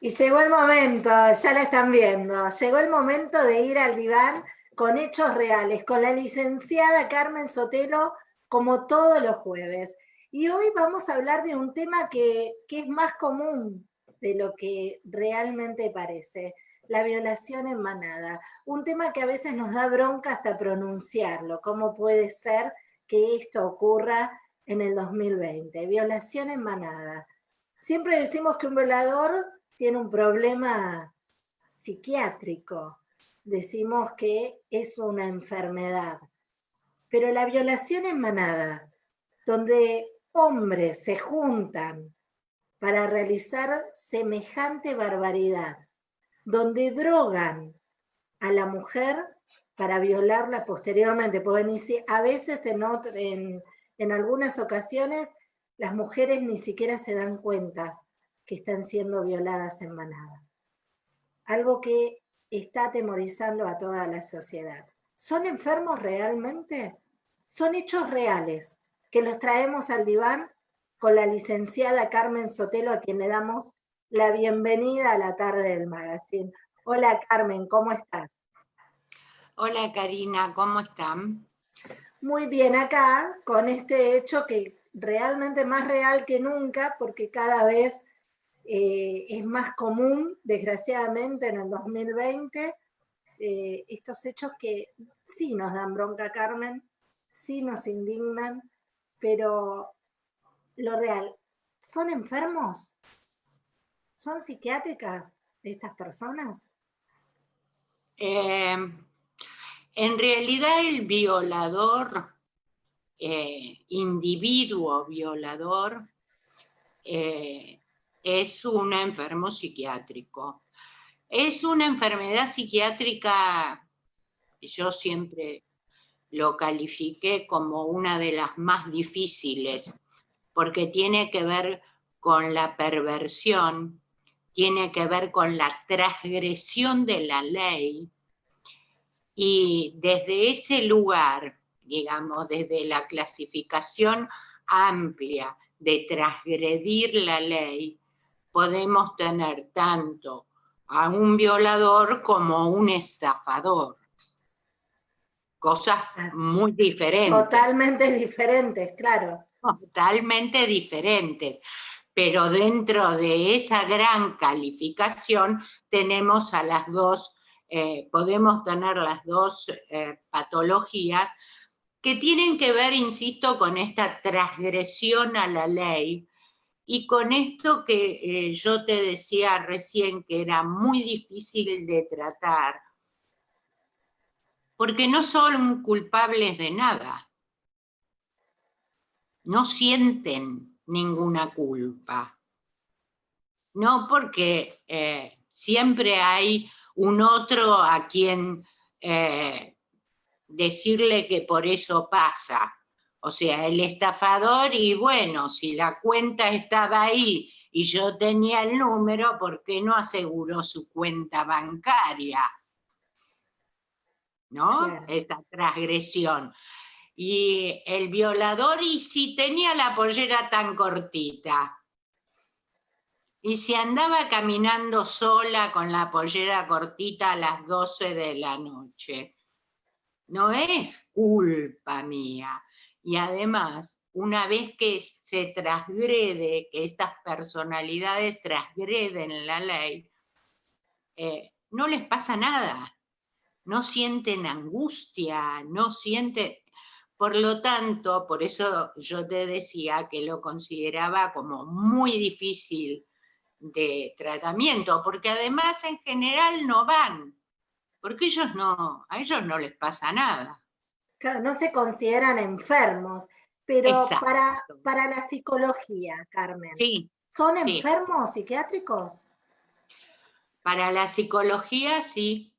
Y llegó el momento, ya la están viendo, llegó el momento de ir al diván con hechos reales, con la licenciada Carmen Sotelo, como todos los jueves. Y hoy vamos a hablar de un tema que, que es más común de lo que realmente parece, la violación en manada. Un tema que a veces nos da bronca hasta pronunciarlo. ¿Cómo puede ser que esto ocurra en el 2020? Violación en manada. Siempre decimos que un violador tiene un problema psiquiátrico, decimos que es una enfermedad. Pero la violación en manada, donde hombres se juntan para realizar semejante barbaridad, donde drogan a la mujer para violarla posteriormente, porque a veces en, en, en algunas ocasiones las mujeres ni siquiera se dan cuenta que están siendo violadas en manada. Algo que está atemorizando a toda la sociedad. ¿Son enfermos realmente? Son hechos reales que los traemos al diván con la licenciada Carmen Sotelo, a quien le damos la bienvenida a la tarde del magazine. Hola Carmen, ¿cómo estás? Hola Karina, ¿cómo están? Muy bien acá, con este hecho que realmente más real que nunca, porque cada vez eh, es más común, desgraciadamente, en el 2020, eh, estos hechos que sí nos dan bronca, Carmen, sí nos indignan, pero lo real, ¿son enfermos? ¿Son psiquiátricas estas personas? Eh, en realidad el violador, individuo violador, es un enfermo psiquiátrico. Es una enfermedad psiquiátrica, yo siempre lo califiqué como una de las más difíciles, porque tiene que ver con la perversión, tiene que ver con la transgresión de la ley, y desde ese lugar, digamos, desde la clasificación amplia de transgredir la ley, podemos tener tanto a un violador como un estafador. Cosas muy diferentes. Totalmente diferentes, claro. Totalmente diferentes. Pero dentro de esa gran calificación tenemos a las dos, eh, podemos tener las dos eh, patologías que tienen que ver, insisto, con esta transgresión a la ley, y con esto que eh, yo te decía recién que era muy difícil de tratar, porque no son culpables de nada, no sienten ninguna culpa, no porque eh, siempre hay un otro a quien eh, decirle que por eso pasa, o sea, el estafador, y bueno, si la cuenta estaba ahí y yo tenía el número, ¿por qué no aseguró su cuenta bancaria? ¿No? Esa transgresión. Y el violador, y si tenía la pollera tan cortita, y si andaba caminando sola con la pollera cortita a las 12 de la noche, no es culpa mía y además, una vez que se transgrede, que estas personalidades transgreden la ley, eh, no les pasa nada, no sienten angustia, no sienten... Por lo tanto, por eso yo te decía que lo consideraba como muy difícil de tratamiento, porque además en general no van, porque ellos no, a ellos no les pasa nada no se consideran enfermos, pero para, para la psicología, Carmen, ¿son enfermos psiquiátricos? Para la psicología sí,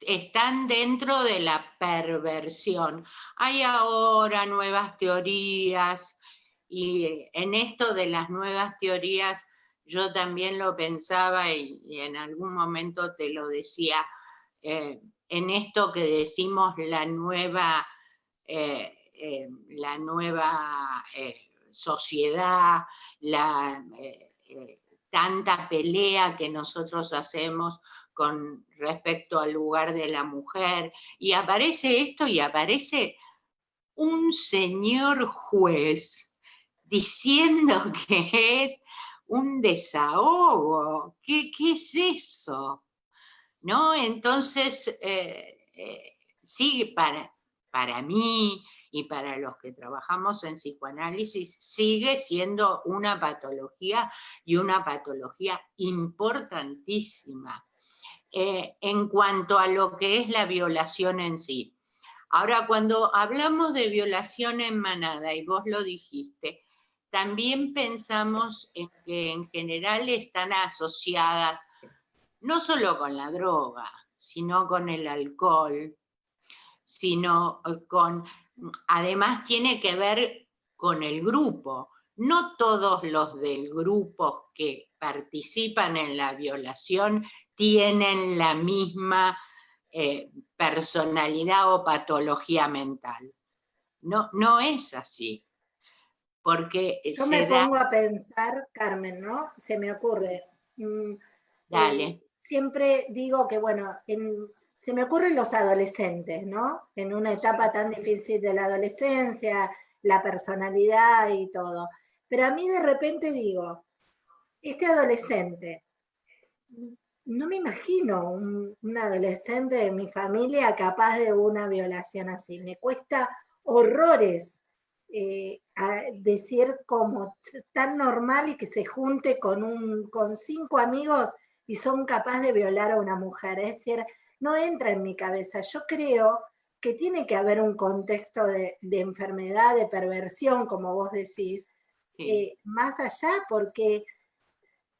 están dentro de la perversión. Hay ahora nuevas teorías y en esto de las nuevas teorías yo también lo pensaba y, en algún momento te lo decía, eh, en esto que decimos la nueva, eh, eh, la nueva sociedad, la tanta pelea que nosotros hacemos con respecto al lugar de la mujer, y aparece esto y aparece un señor juez diciendo que es un desahogo. ¿Qué, es eso? ¿No? Entonces, eh, eh, para, para mí y para los que trabajamos en psicoanálisis, sigue siendo una patología y una patología importantísima. Eh, en cuanto a lo que es la violación en sí. Ahora, cuando hablamos de violación en manada, y vos lo dijiste, también pensamos en que en general están asociadas no solo con la droga, sino con el alcohol, sino eh, con, además tiene que ver con el grupo. No todos los del grupo que participan en la violación tienen la misma eh, personalidad o patología mental. No, no es así. Porque Yo me pongo a pensar, Carmen, ¿no? Se me ocurre. Mm, Dale. Eh, siempre digo que, bueno, se me ocurren los adolescentes, ¿no? En una etapa tan difícil de la adolescencia, la personalidad y todo. Pero a mí de repente digo, este adolescente no me imagino un, adolescente de mi familia capaz de una violación así. Me cuesta horrores eh, decir como tan normal y que se junte con, un, con cinco amigos y son capaces de violar a una mujer. Es decir, no entra en mi cabeza. Yo creo que tiene que haber un contexto de, enfermedad, de perversión, como vos decís, eh, más allá, porque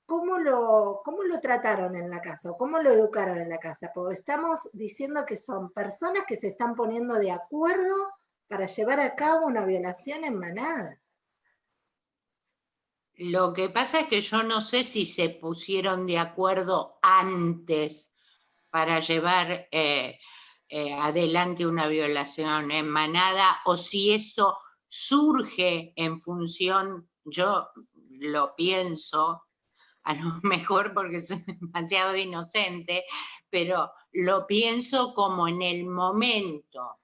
¿cómo lo, ¿cómo lo trataron en la casa o cómo lo educaron en la casa? Porque estamos diciendo que son personas que se están poniendo de acuerdo para llevar a cabo una violación en manada. Lo que pasa es que yo no sé si se pusieron de acuerdo antes para llevar eh, eh, adelante una violación en manada o si eso surge en función, yo lo pienso, a lo mejor porque soy demasiado inocente, pero lo pienso como en el momento,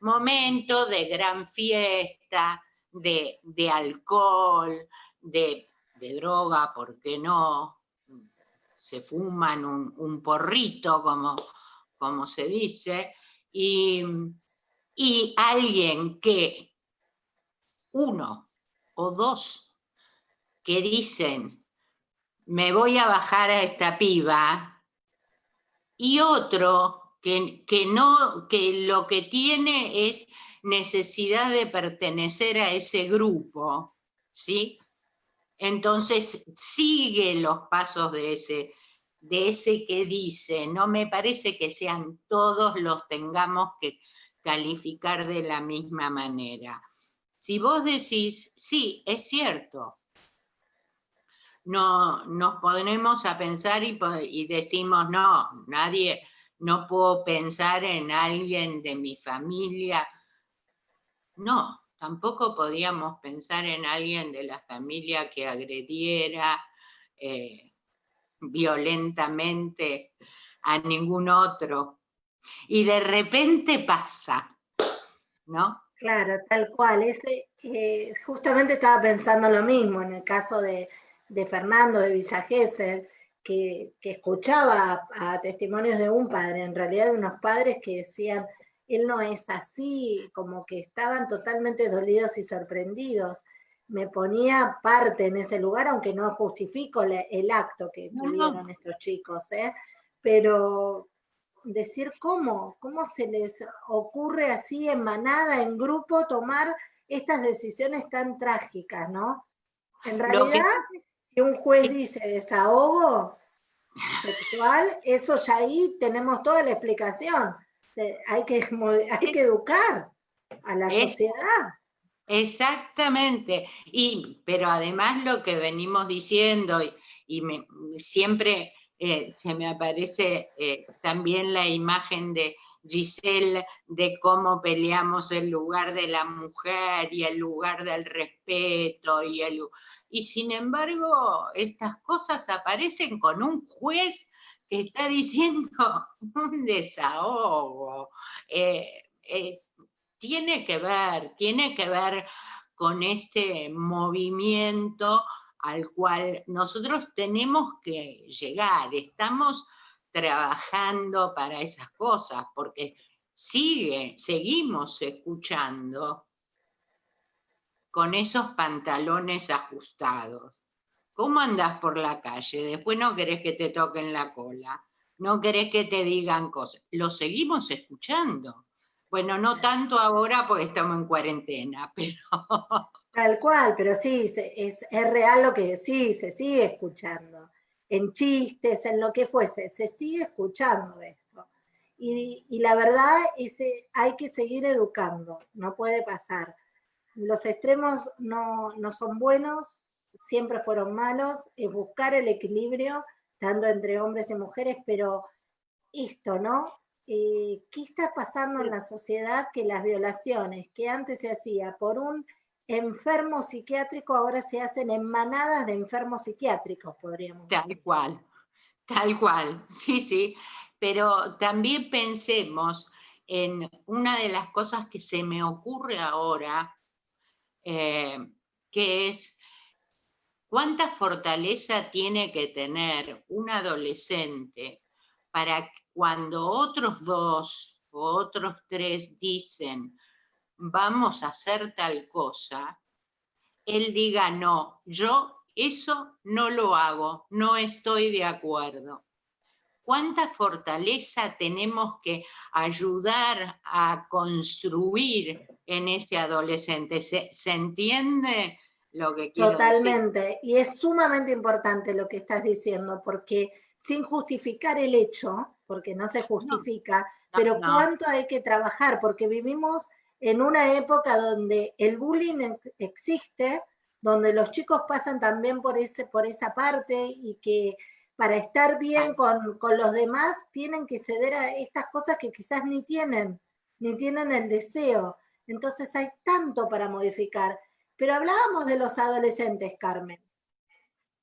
momento de gran fiesta, de, alcohol, de, droga, ¿por qué no? Se fuman un, porrito, como, como, se dice, y, y alguien que, uno o dos, que dicen, me voy a bajar a esta piba, y otro que, que, no, que lo que tiene es necesidad de pertenecer a ese grupo, ¿sí? Entonces sigue los pasos de ese, de ese que dice, no me parece que sean todos los tengamos que calificar de la misma manera. Si vos decís, sí, es cierto, no, nos ponemos a pensar y, decimos, no, nadie, no puedo pensar en alguien de mi familia. No, tampoco podíamos pensar en alguien de la familia que agrediera eh, violentamente a ningún otro. Y de repente pasa, ¿no? Claro, tal cual. Eh, justamente estaba pensando lo mismo en el caso de, Fernando de Villa que, escuchaba a, testimonios de un padre, en realidad de unos padres que decían, él no es así, como que estaban totalmente dolidos y sorprendidos. Me ponía parte en ese lugar, aunque no justifico el acto que tuvieron estos chicos, ¿eh? pero decir cómo, cómo se les ocurre así en manada, en grupo, tomar estas decisiones tan trágicas, ¿no? En realidad, si un juez dice desahogo sexual, eso ya ahí tenemos toda la explicación. Hay que, hay que educar a la sociedad. Exactamente. Y, pero además lo que venimos diciendo, y, siempre eh, se me aparece eh, también la imagen de, Giselle, de cómo peleamos el lugar de la mujer y el lugar del respeto y el... Y sin embargo, estas cosas aparecen con un juez está diciendo un desahogo. Eh, eh, tiene que ver, tiene que ver con este movimiento al cual nosotros tenemos que llegar. Estamos trabajando para esas cosas, porque sigue, seguimos escuchando con esos pantalones ajustados. ¿Cómo andás por la calle? Después no querés que te toquen la cola, no querés que te digan cosas. Lo seguimos escuchando. Bueno, no tanto ahora porque estamos en cuarentena, pero... Tal cual, pero sí, es, es real lo que sí, se sigue escuchando en chistes, en lo que fuese, se sigue escuchando esto. Y, la verdad es que hay que seguir educando, no puede pasar. Los extremos no, son buenos, siempre fueron malos, es buscar el equilibrio, tanto entre hombres y mujeres, pero esto, ¿no? Eh, ¿Qué está pasando en la sociedad que las violaciones que antes se hacía por un enfermos psiquiátricos ahora se hacen en manadas de enfermos psiquiátricos, podríamos decir. Tal cual, tal cual, sí, sí. Pero también pensemos en una de las cosas que se me ocurre ahora, eh, que es cuánta fortaleza tiene que tener un adolescente para cuando otros dos o otros tres dicen, vamos a hacer tal cosa, él diga, no, yo eso no lo hago, no estoy de acuerdo. ¿Cuánta fortaleza tenemos que ayudar a construir en ese adolescente? ¿Se, entiende lo que quiero Totalmente. Y es sumamente importante lo que estás diciendo, porque sin justificar el hecho, porque no se justifica, pero cuánto hay que trabajar, porque vivimos en una época donde el bullying existe, donde los chicos pasan también por, ese, por esa parte y que para estar bien con, los demás tienen que ceder a estas cosas que quizás ni tienen, ni tienen el deseo. Entonces hay tanto para modificar. Pero hablábamos de los adolescentes, Carmen.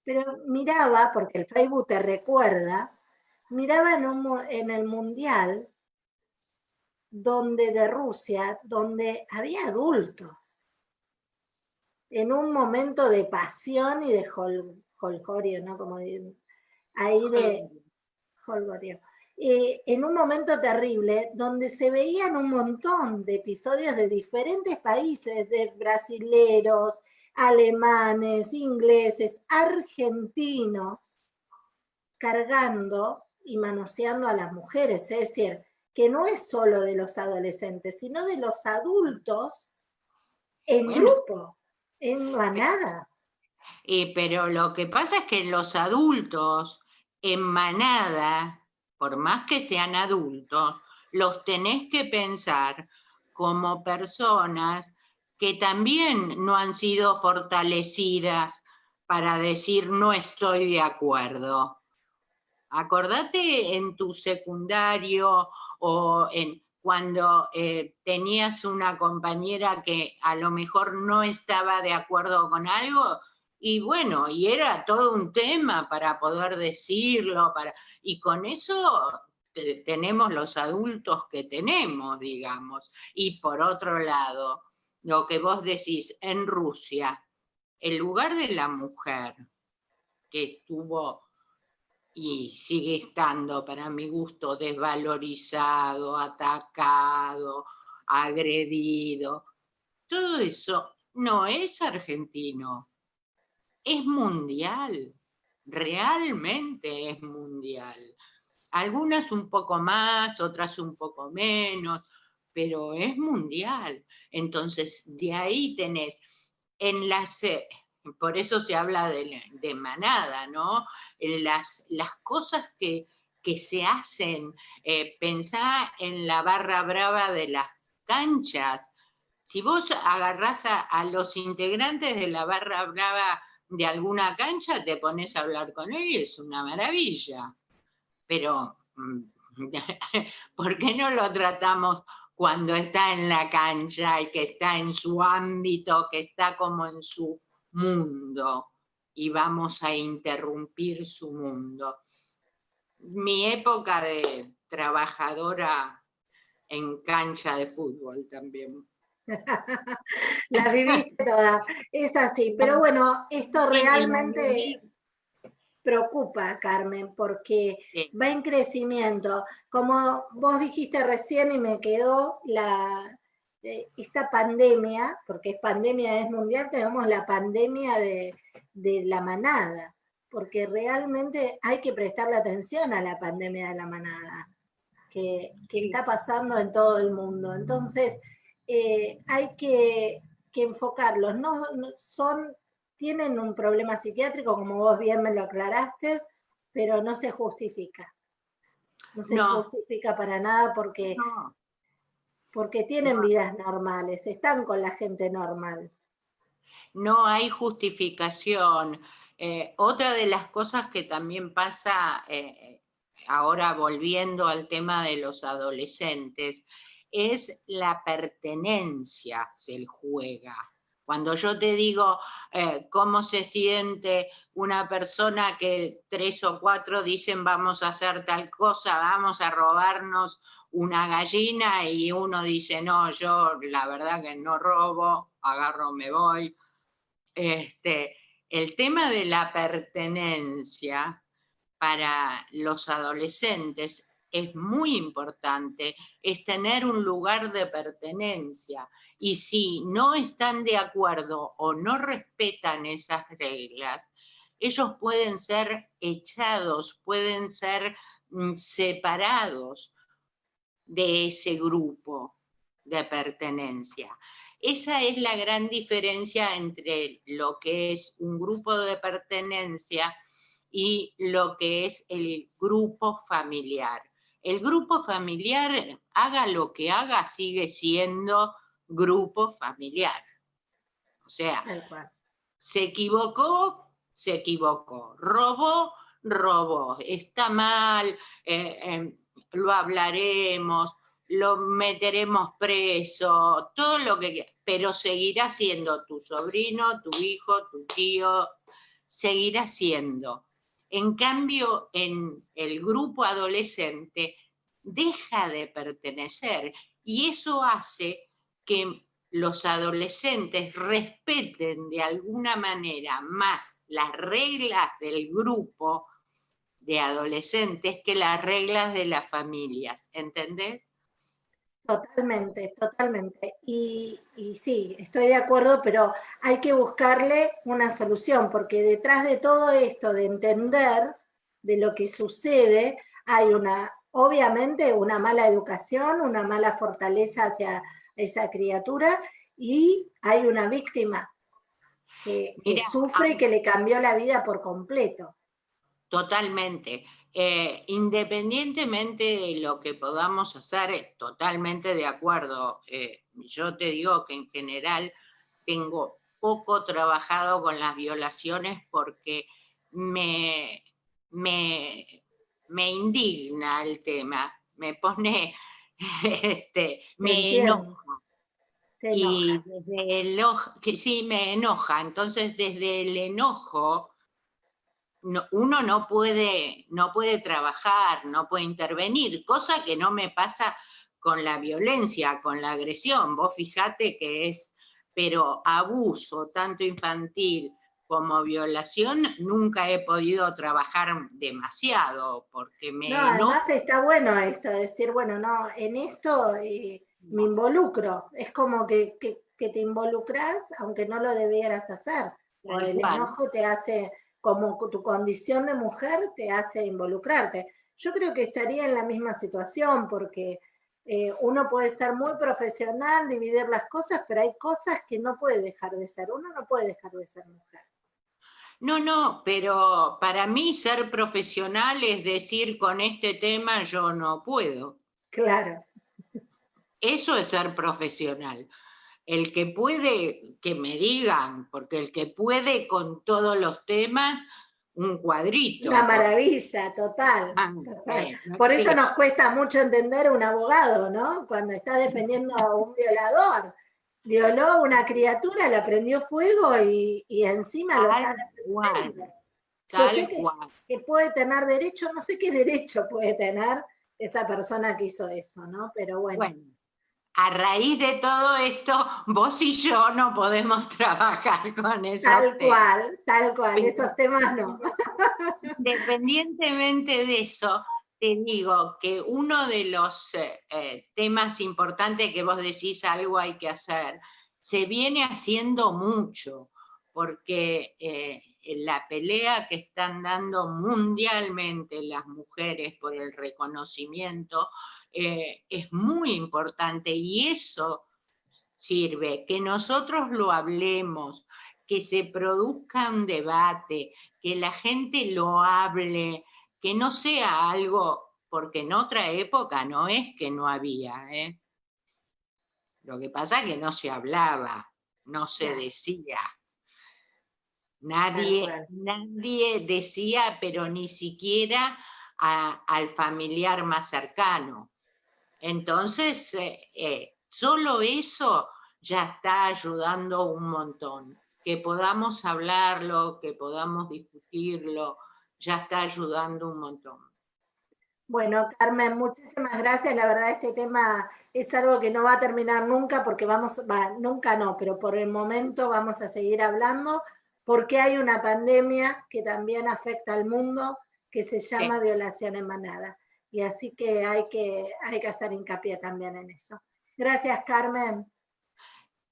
Pero miraba, porque el Facebook te recuerda, miraba en, en el Mundial donde de Rusia, donde había adultos, en un momento de pasión y de holgorio, ¿no? Como ahí de holgorio. Eh, en un momento terrible, donde se veían un montón de episodios de diferentes países, de brasileros, alemanes, ingleses, argentinos, cargando y manoseando a las mujeres, es decir, que no es solo de los adolescentes, sino de los adultos en grupo, en manada. Eh, pero lo que pasa es que los adultos en manada, por más que sean adultos, los tenés que pensar como personas que también no han sido fortalecidas para decir no estoy de acuerdo. Acordate en tu secundario o en, cuando eh, tenías una compañera que a lo mejor no estaba de acuerdo con algo, y bueno, y era todo un tema para poder decirlo, para, y con eso tenemos los adultos que tenemos, digamos. Y por otro lado, lo que vos decís, en Rusia, el lugar de la mujer que estuvo y sigue estando para mi gusto desvalorizado, atacado, agredido. Todo eso no es argentino, es mundial, realmente es mundial. Algunas un poco más, otras un poco menos, pero es mundial. Entonces, de ahí tenés en las por eso se habla de, manada, ¿no? Las, las cosas que, se hacen, eh, pensá en la barra brava de las canchas. Si vos agarrás a, los integrantes de la barra brava de alguna cancha, te pones a hablar con ellos, es una maravilla. Pero mm, ¿Por qué no lo tratamos cuando está en la cancha y que está en su ámbito, que está como en su mundo y vamos a interrumpir su mundo? Mi época de trabajadora en cancha de fútbol también. la viviste toda, es así, pero bueno, esto realmente preocupa, Carmen, porque va en crecimiento. Como vos dijiste recién y me quedó la, eh, esta pandemia, porque es pandemia, es mundial, tenemos la pandemia de, la manada, porque realmente hay que prestarle atención a la pandemia de la manada, que, está pasando en todo el mundo. Entonces, eh, hay que, enfocarlos. no, son tienen un problema psiquiátrico, como vos bien me lo aclaraste, pero no se justifica. No se justifica para nada porque, porque tienen vidas normales, están con la gente normal. No hay justificación. Eh, otra de las cosas que también pasa, eh, ahora volviendo al tema de los adolescentes, es la pertenencia, se juega. Cuando yo te digo eh, cómo se siente una persona que tres o cuatro dicen vamos a hacer tal cosa, vamos a robarnos una gallina y uno dice no, yo la verdad que no robo, agarro, me voy. Este, el tema de la pertenencia para los adolescentes es muy importante, es tener un lugar de pertenencia y si no están de acuerdo o no respetan esas reglas, ellos pueden ser echados, pueden ser mm, separados de ese grupo de pertenencia. Esa es la gran diferencia entre lo que es un grupo de pertenencia y lo que es el grupo familiar. El grupo familiar, haga lo que haga, sigue siendo grupo familiar. O sea, se equivocó, se equivocó, robó, robó, está mal, eh, em, lo hablaremos, lo meteremos preso, todo lo que pero seguirá siendo tu sobrino, tu hijo, tu tío, seguirá siendo. En cambio, en el grupo adolescente deja de pertenecer y eso hace que los adolescentes respeten de alguna manera más las reglas del grupo de adolescentes que las reglas de las familias, ¿entendés? Totalmente, totalmente. Y, sí, estoy de acuerdo, pero hay que buscarle una solución, porque detrás de todo esto, de entender de lo que sucede, hay una, obviamente, una mala educación, una mala fortaleza hacia esa criatura y hay una víctima que, sufre y que le cambió la vida por completo. Totalmente. Eh, independientemente de lo que podamos hacer, totalmente de acuerdo. Eh, yo te digo que en general tengo poco trabajado con las violaciones porque me, me, me indigna el tema, me pone este, me enoja. Y desde el que sí me enoja, entonces desde el enojo uno no puede, no puede trabajar, no puede intervenir, cosa que no me pasa con la violencia, con la agresión. Vos fijate que es, pero abuso, tanto infantil como violación nunca he podido trabajar demasiado porque me... No, además está bueno esto, decir, bueno, no, en esto eh, me involucro, es como que, te involucras aunque no lo debieras hacer, o el enojo te hace, como tu condición de mujer te hace involucrarte. Yo creo que estaría en la misma situación porque eh, uno puede ser muy profesional, dividir las cosas, pero hay cosas que no puede dejar de ser, uno no puede dejar de ser mujer. No, no, pero para mí ser profesional es decir, con este tema yo no puedo. Claro. Eso es ser profesional. El que puede, que me digan, porque el que puede con todos los temas, un cuadrito. Una maravilla, total. Ah, Por eso nos cuesta mucho entender un abogado, ¿no? Cuando está defendiendo a un violador. Violó una criatura, le prendió fuego y, encima lo está defendiendo. Yo sé que, puede tener derecho, no sé qué derecho puede tener esa persona que hizo eso, ¿no? Pero bueno. bueno a raíz de todo esto, vos y yo no podemos trabajar con esos Tal cual, tal cual, esos temas no. Independientemente de eso, te digo que uno de los eh, eh, temas importantes que vos decís algo hay que hacer, se viene haciendo mucho, porque eh, la pelea que están dando mundialmente las mujeres por el reconocimiento, eh, es muy importante y eso sirve, que nosotros lo hablemos, que se produzca un debate, que la gente lo hable, que no sea algo, porque en otra época no es que no había, ¿eh? Lo que pasa es que no se hablaba, no se decía. Nadie, nadie decía, pero ni siquiera al familiar más cercano. Entonces, eh, eh, solo eso ya está ayudando un montón. Que podamos hablarlo, que podamos discutirlo, ya está ayudando un montón. Bueno, Carmen, muchísimas gracias. La verdad, este tema es algo que no va a terminar nunca, porque vamos, va, nunca no, pero por el momento vamos a seguir hablando, porque hay una pandemia que también afecta al mundo, que se llama violación en manada y así que hay que, hay que hacer hincapié también en eso. Gracias, Carmen.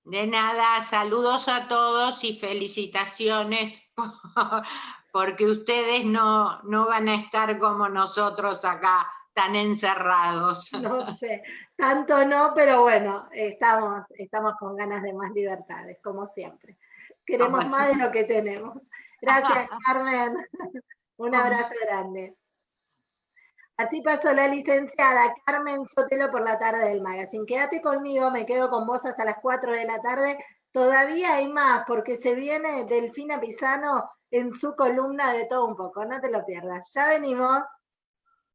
De nada, saludos a todos y felicitaciones porque ustedes no, no van a estar como nosotros acá tan encerrados. No sé, tanto no, pero bueno, estamos, estamos con ganas de más libertades, como siempre. Queremos más de lo que tenemos. Gracias, Carmen. Un abrazo grande. Así pasó la licenciada Carmen Sotelo por la tarde del magazine. Quédate conmigo, me quedo con vos hasta las 4 de la tarde. Todavía hay más, porque se viene Delfina Pisano en su columna de todo un poco. No te lo pierdas. Ya venimos.